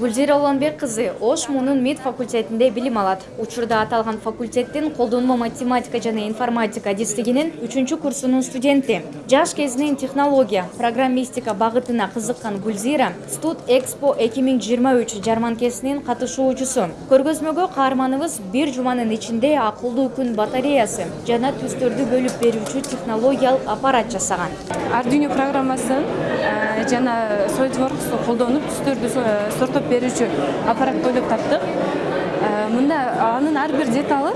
гүлзира уланбек кызы ош мунун мид факультетинде билим алат. Учурда аталган факультеттин колдонмо математика жана информатика адистигинин үчүнчү курсунун студенти. Жаш кезинен технология программистика багытына кызыккан гүлзира студ экспо эки миң жыйырма үч жарманкесинин катышуучусу. Көргөзмөгө каарманыбыз бир жуманын ичинде акылдуу күн батареясы жана түстөрдү бөлүп берүүчү технологиялык аппарат жасаган. Arduino программасын жана SolidWorks'у колдонуп түстөрдү э, сорттоп берүүчү аппарат ойлоп таптык. Э, Мында анын ар бир деталы,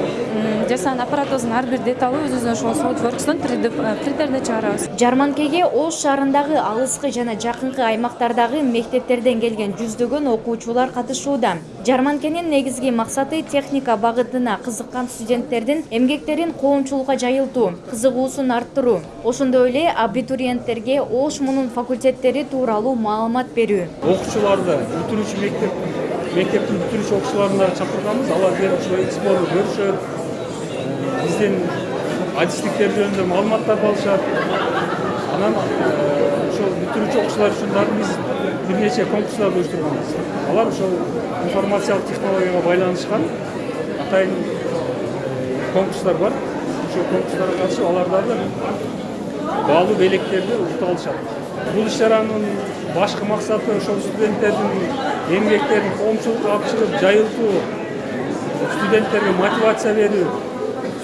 жасаган аппаратыбыздын ар бир деталы өзүбүздүн ошол SolidWorks'тон 3D принтерде чыгарабыз. жарманкеге ош шаарындагы алыскы жана жакынкы аймактардагы мектептерден келген жүздөгөн окуучулар катышууда. Жарманкенин негизги максаты техника багытына кызыккан студенттердин эмгектерин коомчулукка жайылтуу кызыгуусун арттыруу. Ошондой эле абитуриенттерге ош мунун факультеттери тууралуу маалымат берүү. Окуучуларды бүтүрүүчү мектеп мектептин бүтүрүүчү окуучуларын дагы чакырганбыз алар келип ушул экспону көрүшөт биздин адистиктер жөнүндө маалыматтарды алышат анан ошол бүтүрүүчү окуучулар үчүн дагы биз бир нече конкурстарды уюштурганбыз алар ошол информациялык технологияга байланышкан атайын конкурстар бар. Ошол конкурстарга катышып алар дагы баалуу белектерди утуп алышат бул иш чаранын башкы максаты ошол студенттердин эмгектерин коомчулукка алып чыгып жайылтуу студенттерге мотивация берүү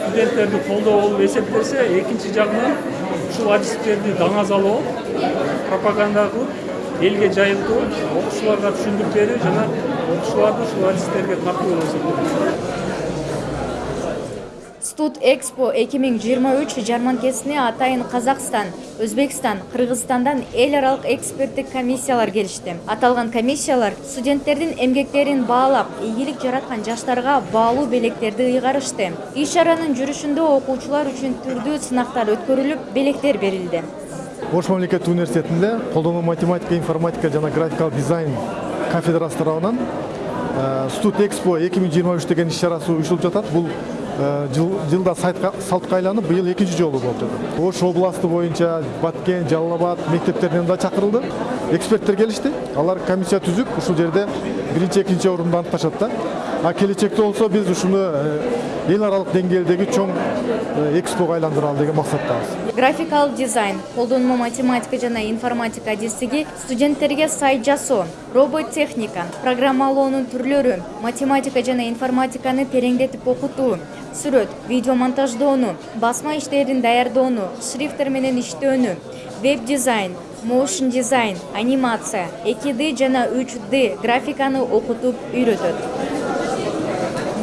студенттерди колдоо болуп эсептелсе экинчи жагынан ушул адистиктерди даңазалоо пропаганда кылып элге жайылтуу окуучуларга түшүндүрүп берүү жана окуучуларды ушул адистерге тартуу болуп эсептелет студ экспо эки миң жыйырма атайын казакстан өзбекстан кыргызстандан эл аралык эксперттик комиссиялар келишти. Аталган комиссиялар студенттердин эмгектерин баалап ийгилик жараткан жаштарга баалуу белектерди ыйгарышты. Иш чаранын жүрүшүндө окуучулар үчүн түрдүү сынактар өткөрүлүп белектер берилди. Ош мамлекеттик университетинде колдонмо математика информатика жана графикалык дизайн кафедрасы тарабынан студ экспо эки миң жыйырма үч деген иш чарасы уюштурулуп жатат. Бул жылда салтка айланып быйыл экинчи жолу жатат ош областы боюнча баткен жалал абад мектептеринен да чакырылды эксперттер келишти алар комиссия түзүп ушул жерде биринчи экинчи орунду аныкташат да а келечекте болсо биз ушуну эл аралык деңгээлдеги чоң экспого айландыралы деген максаттабыз графикалык дизайн колдонмо математика жана информатика адистиги студенттерге сайт жасоо роботтехника программалоонун түрлөрү математика жана информатиканы тереңдетип окутуу сүрөт видео монтаждоону басма иштерин даярдоону шрифттер менен иштөөнү веб дизайн моушн дизайн анимация эки д жана үч д графиканы окутуп үйрөтөт.